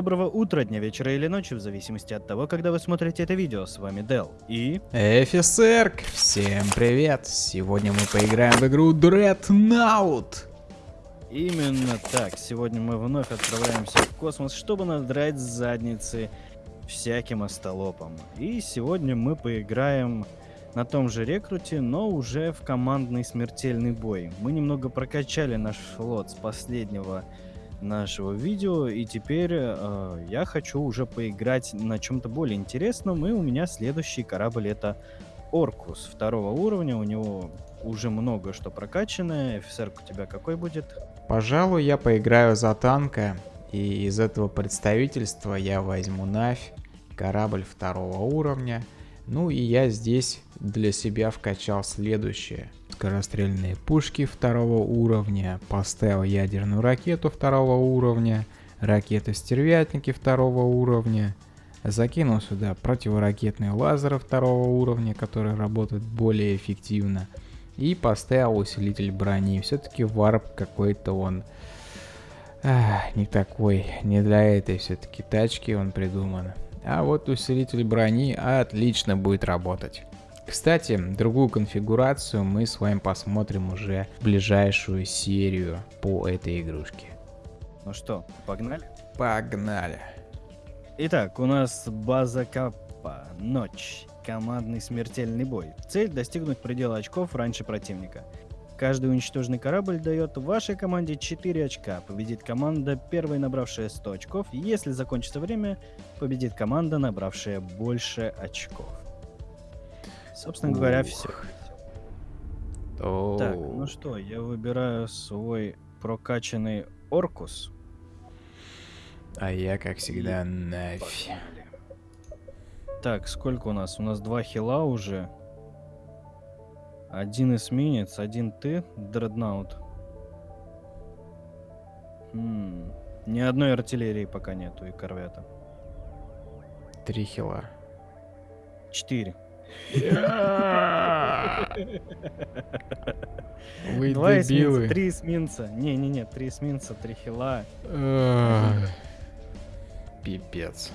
Доброго утра, дня, вечера или ночи, в зависимости от того, когда вы смотрите это видео. С вами Дел и... Эфисерк, всем привет! Сегодня мы поиграем в игру Dreadnought. Именно так, сегодня мы вновь отправляемся в космос, чтобы надрать задницы всяким остолопам. И сегодня мы поиграем на том же рекруте, но уже в командный смертельный бой. Мы немного прокачали наш флот с последнего нашего видео, и теперь э, я хочу уже поиграть на чем-то более интересном, и у меня следующий корабль это Оркус второго уровня, у него уже много что прокачанное. Офицер у тебя какой будет? Пожалуй, я поиграю за танка, и из этого представительства я возьму Навь, корабль второго уровня. Ну и я здесь для себя вкачал следующее. Скорострельные пушки второго уровня, поставил ядерную ракету второго уровня, ракеты-стервятники второго уровня, закинул сюда противоракетные лазеры второго уровня, которые работают более эффективно, и поставил усилитель брони. Все-таки варп какой-то он ах, не такой, не для этой все-таки тачки он придуман. А вот усилитель брони отлично будет работать. Кстати, другую конфигурацию мы с вами посмотрим уже в ближайшую серию по этой игрушке. Ну что, погнали? Погнали. Итак, у нас база Каппа, ночь, командный смертельный бой. Цель достигнуть предела очков раньше противника. Каждый уничтоженный корабль дает вашей команде 4 очка. Победит команда, первой набравшая 100 очков. Если закончится время, победит команда, набравшая больше очков. Собственно говоря, все. Так, ну что, я выбираю свой прокачанный Оркус. А я, как всегда, Навь. Так, сколько у нас? У нас два хила уже. Один эсминец, один ты, дреднаут. Хм. Ни одной артиллерии пока нету и корвета. Три хила. Четыре. Вы Два эсминца, три эсминца. Не-не-не, три эсминца, три хила. Пипец.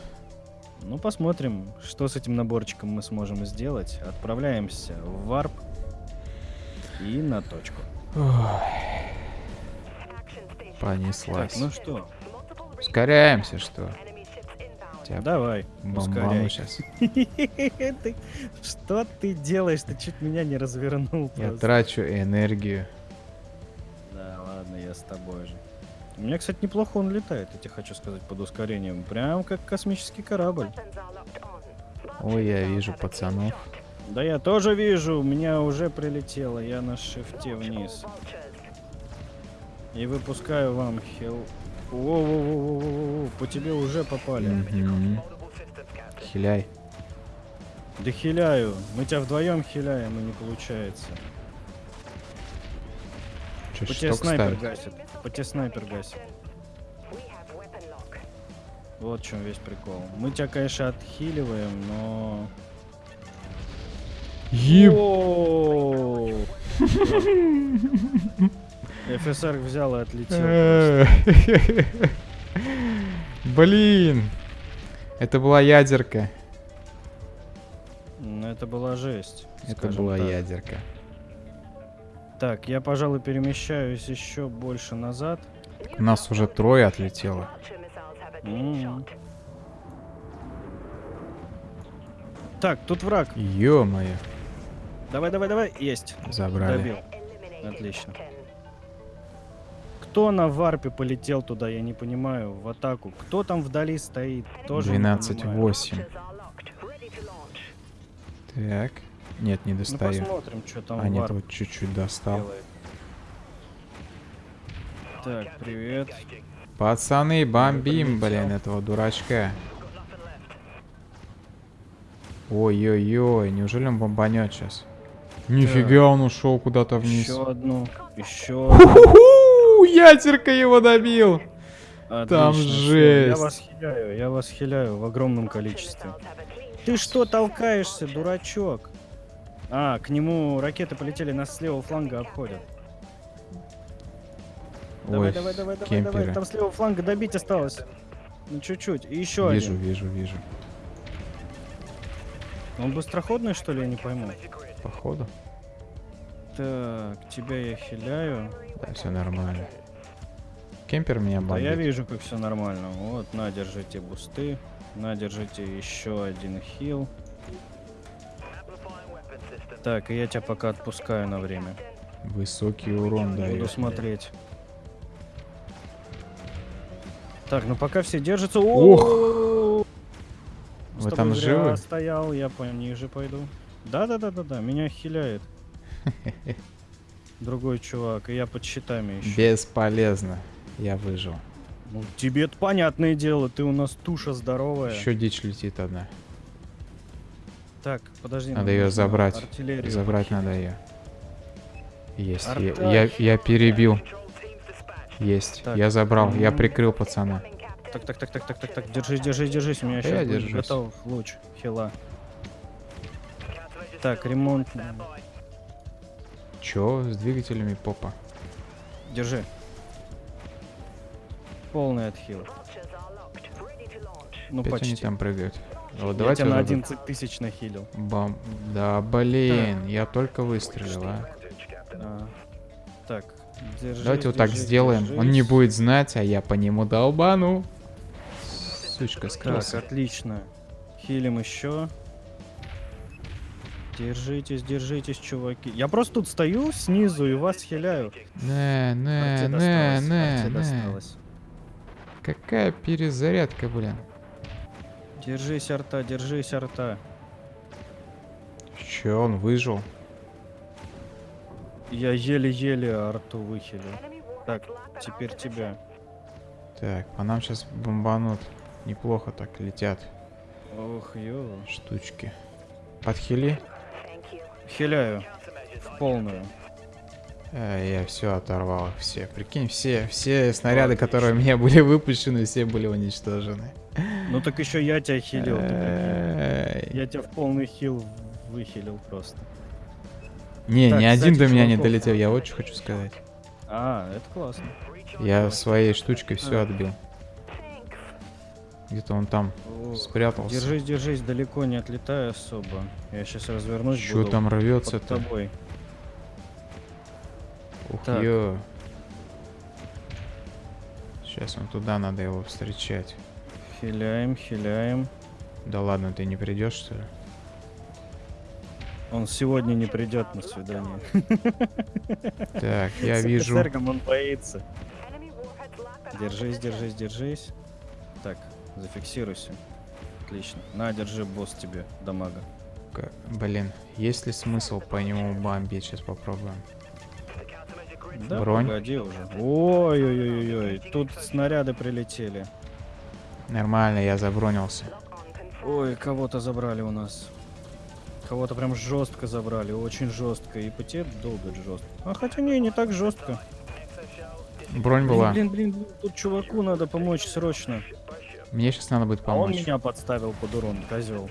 Ну, посмотрим, что с этим наборчиком мы сможем сделать. Отправляемся в варп и на точку. Ох, Так, Понеслась. ну что, Ускоряемся, что? Тебя давай, бомбану ускоряй. сейчас. Ты- Что ты делаешь? Ты чуть меня не развернул Я просто. трачу энергию. Да, ладно, я с тобой же. У меня, кстати, неплохо он летает, я тебе хочу сказать, под ускорением. Прям как космический корабль. Ой, я вижу пацанов. Да я тоже вижу, у меня уже прилетело, я на шифте вниз. И выпускаю вам хил... Воу-воу-воу-воу-воу, по тебе уже попали. Мгм. Хиляй. Да хиляю. Мы тебя вдвоем хиляем, и не получается. Че, По тебе снайпер ставить? гасит. По тебе снайпер гасит. Вот в чем весь прикол. Мы тебя, конечно, отхиливаем, но... Еб... ФСР взял и отлетел. Блин. Это была ядерка. Ну, это была жесть. Это была так. ядерка. Так, я, пожалуй, перемещаюсь еще больше назад. У нас уже трое отлетело. М. Так, тут враг. Ё-моё. Давай, давай, давай. Есть. Забрали. Добил. Отлично. Кто на варпе полетел туда, я не понимаю, в атаку. Кто там вдали стоит? Тоже не понимаю. 12-8. Так. Нет, не Ну достаю. посмотрим, что там а, нет, вот чуть-чуть достал. делает. Так, привет. Пацаны, бомбим, блин, этого дурачка. Ой-ой-ой, неужели он бомбанет сейчас? Нифига, он ушел куда-то вниз. Еще одну. Еще одну. Ху-ху, ядерка его добил. Там Отлично, всё, жесть. Я вас хиляю, я вас хиляю в огромном количестве. Ты что толкаешься, дурачок? А, к нему ракеты полетели, нас с левого фланга обходят. Давай, Ой, давай, давай, давай, кемперы. давай. Там с левого фланга добить осталось. Ну чуть-чуть. И еще Вижу, один. вижу, вижу. Он быстроходный, что ли, я не пойму. Походу. Так, тебя я хиляю. Да, все нормально. Кемпер меня Да я бомбит. вижу, как все нормально. Вот, на, держите бусты. На, держите еще один хил. Так, и я тебя пока отпускаю на время. Высокий урон Буду дает. смотреть. Так, ну пока все держатся. Ух! О! С Вы там живы? стоял, я пониже пойду. Да-да-да-да-да, меня хиляет. Другой чувак, и я под щитами еще. Бесполезно. Я выжил. Ну, тебе это понятное дело, ты у нас туша здоровая. Еще дичь летит одна. Так, подожди. Надо ее нужно забрать. Артиллерию Забрать похилить. надо ее. Есть. Я, я, я перебил. Есть. Так. Я забрал. Я М. прикрыл пацана. Так, так, так, так, так, так, так, держись, держись, держись, у меня я держусь. готов луч хила. Так, ремонт. Че с двигателями попа? Держи. Полный отхил. Ну, Опять почти. они там прыгают. Вот Я давайте тебя на вот этот 11 тысяч нахилил. Бам. Да блин, я только выстрелил, а. А, Так, держись, Давайте вот так сделаем. Он не будет знать, а я по нему долбану. Сучка Так, скрылся. отлично. Хилим еще. Держитесь, держитесь, чуваки. Я просто тут стою снизу и вас хиляю. Не, не, не, досталось, не, не. досталось. Какая перезарядка, блин. Держись, арта, держись, арта. Че, он выжил? Я еле-еле арту выхилил. Так, теперь тебя. Так, по нам сейчас бомбанут. Неплохо так летят Ох, ё. штучки. Подхили? Хиляю. В полную. А, я все оторвал все. Прикинь, все, все снаряды, которые у меня были выпущены, все были уничтожены. Ну так еще я тебя хилил. Эй. Я тебя в полный хил выхилил просто. Не, Так, ни один до меня не долетел, я что хочу сказать. А, это классно. Я своей штучкой все А. отбил. Где-то он там Ох, спрятался. Держись, держись, далеко не отлетай особо. Я сейчас развернусь, Что буду там под рвется-то? тобой. Ух, Так. ё. Сейчас он туда, надо его встречать. Хиляем, хиляем. Да ладно, ты не придешь, что ли? Он сегодня не придет на свидание. Так, я С вижу. офицерком он боится. Держись, держись, держись. Зафиксируйся. Отлично. На, держи, босс тебе, дамага. Блин, есть ли смысл по нему бомбить? Сейчас попробуем. Да, Бронь. погоди уже. Ой-ой-ой-ой, тут снаряды прилетели. Нормально, я забронился. Ой, кого-то забрали у нас. Кого-то прям жестко забрали, очень жестко. И потерь долго жестко. А хотя не, не так жестко. Бронь Блин, была. блин, блин, блин, тут чуваку надо помочь срочно. Мне сейчас надо будет А он помочь. меня подставил под урон, козел.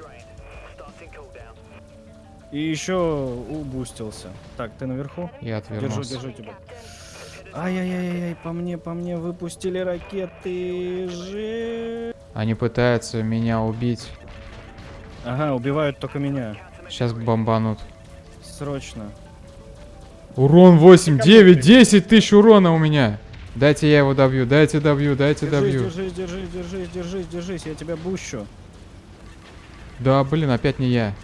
И еще убустился. Так, ты наверху? Я Держу, отвернулся. держу тебя. Ай-яй-яй-яй, по мне, по мне выпустили ракеты. Же. Они пытаются меня убить. Ага, убивают только меня. Сейчас бомбанут. Срочно. Урон 8, 9, 10 тысяч урона у меня. Дайте я его добью, дайте добью, дайте Держись, добью. держись, держись, держись, держись, держись, я тебя бущу. Да, блин, опять не я.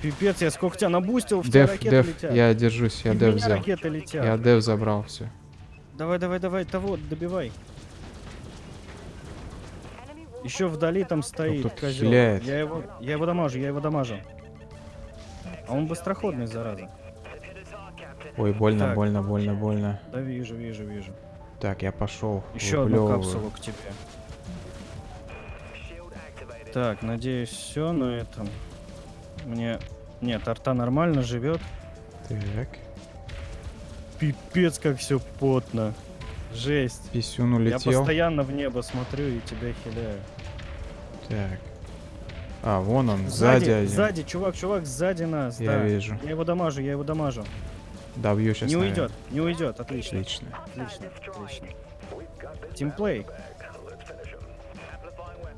Пипец, я сколько тебя набустил, в Деф, ракеты деф, летят. я держусь, я И деф взял. ракеты летят. Я деф забрал, все. Давай, давай, давай, того, добивай. Еще вдали там стоит тут козел. Я его, я его дамажу, я его дамажу. А он быстроходный, зараза. Ой, больно, Так. больно, больно, больно. Да вижу, вижу, вижу. Так, я пошел. Еще одну капсулу к тебе. Так, надеюсь, все на этом. Мне... Нет, арта нормально живет. Так, Пипец, как все потно. Жесть. писюн Я улетел. постоянно в небо смотрю и тебя хиляю. Так. А, вон он, сзади, Сзади, один. сзади, чувак, чувак, сзади нас. Я да. вижу. Я его дамажу, я его дамажу. Добью сейчас. не уйдет, не уйдет, отлично. Отлично. Отлично, отлично. Тимплей.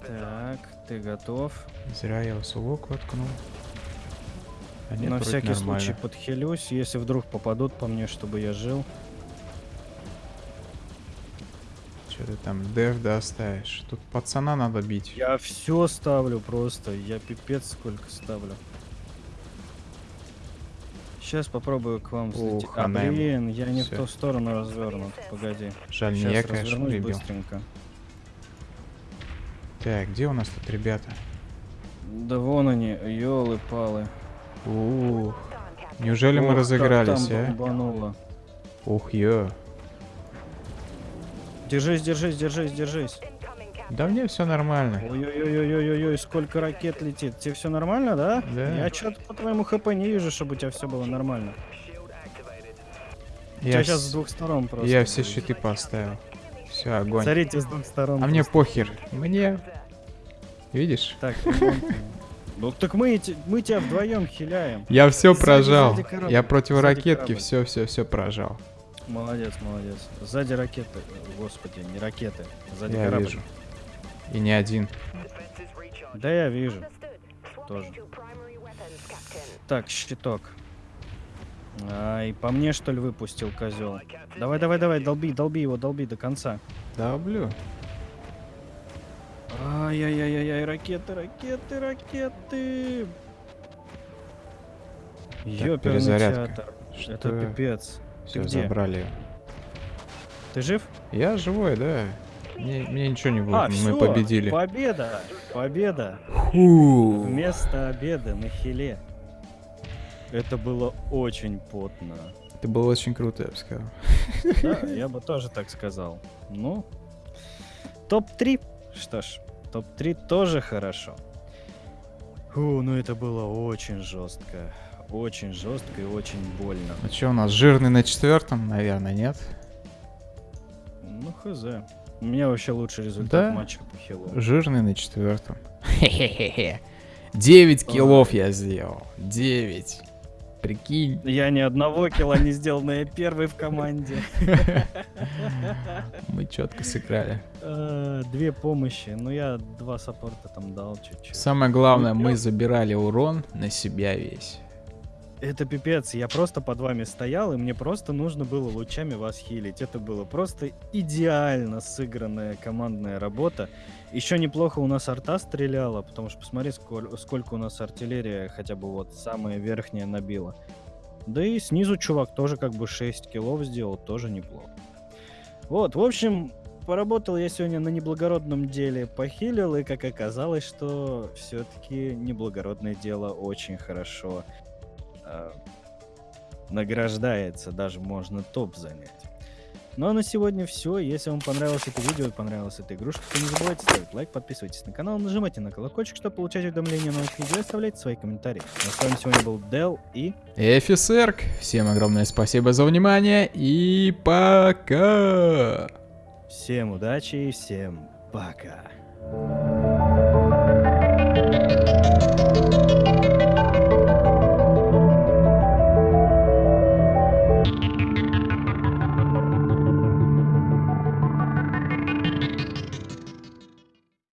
Так, ты готов? Зря я усулок воткнул. А нет, На всякий нормально. случай подхилюсь, если вдруг попадут по мне, чтобы я жил. Что ты там дев доставишь? Тут пацана надо бить. Я все ставлю просто, я пипец сколько ставлю. Сейчас попробую к вам взлететь. Ух, а, блин, я не Всё. в ту сторону развернут. Погоди. Жаль, Сейчас я, конечно, прибил. быстренько. Так, где у нас тут ребята? Да вон они, елы-палы. Ух, неужели мы Ох, как разыгрались, там а? бомбануло. Ух, ё. Держись, держись, держись, держись. Да мне все нормально. Ой-ой-ой-ой-ой-ой, сколько ракет летит. Тебе все нормально, да? Да. Я что-то по твоему хп не вижу, чтобы у тебя все было нормально. Я, тебя сейчас с двух сторон просто. я все щиты поставил. Все, огонь. Смотрите, с двух сторон. А мне просто. похер. Мне. Видишь? Так, ну так мы, мы тебя вдвоем хиляем. Я все Сзади, прожал. сзади корабль, Я сзади противоракетки корабль. все, все, все прожал. Молодец, молодец. Сзади ракеты. Господи, не ракеты. Сзади Я корабль. вижу. И не один. Да я вижу. Тоже. Так, щиток. Ай, по мне что ли выпустил козел? Давай, давай, давай, долби, долби его, долби до конца. Давлю. Ай-яй-яй-яй, ракеты, ракеты, ракеты. Ёперный перезарядка. театр. Что? Это пипец. Все, где? забрали. Ты жив? Я живой, да. Мне, мне ничего не будет. а, Мы всё, победили. Победа! Победа! Фу. Вместо обеда на хиле. Это было очень потно. Это было очень круто, я бы сказал. Да, я бы тоже так сказал. Ну, топ-3. Что ж, топ-3 тоже хорошо. Фу, ну это было очень жестко. Очень жестко и очень больно. Ну что, у нас жирный на четвертом, наверное, нет? Ну, хз. У меня вообще лучший результат Да? матча по хилу. Жирный на четвертом. Хе-хе-хе. 9 киллов я сделал. 9. Прикинь. Я ни одного килла не сделал, но я первый в команде. Мы четко сыграли. Э, Две помощи. Ну, я два саппорта там дал чуть-чуть. Самое главное, Ну, мы забирали урон на себя весь. Это пипец, я просто под вами стоял, и мне просто нужно было лучами вас хилить. Это было просто идеально сыгранная командная работа. Еще неплохо у нас арта стреляла, потому что посмотри, сколь- сколько у нас артиллерия хотя бы вот самая верхняя набила. Да и снизу чувак тоже как бы 6 киллов сделал, тоже неплохо. Вот, в общем, поработал я сегодня на неблагородном деле, похилил, и как оказалось, что все-таки неблагородное дело очень хорошо награждается, даже можно топ занять. Ну а на сегодня все. Если вам понравилось это видео понравилась эта игрушка, то не забывайте ставить лайк, подписывайтесь на канал, нажимайте на колокольчик, чтобы получать уведомления о новых видео и оставляйте свои комментарии. Ну, а с вами сегодня был Дел и... Эфисерк, всем огромное спасибо за внимание и пока! Всем удачи и всем пока.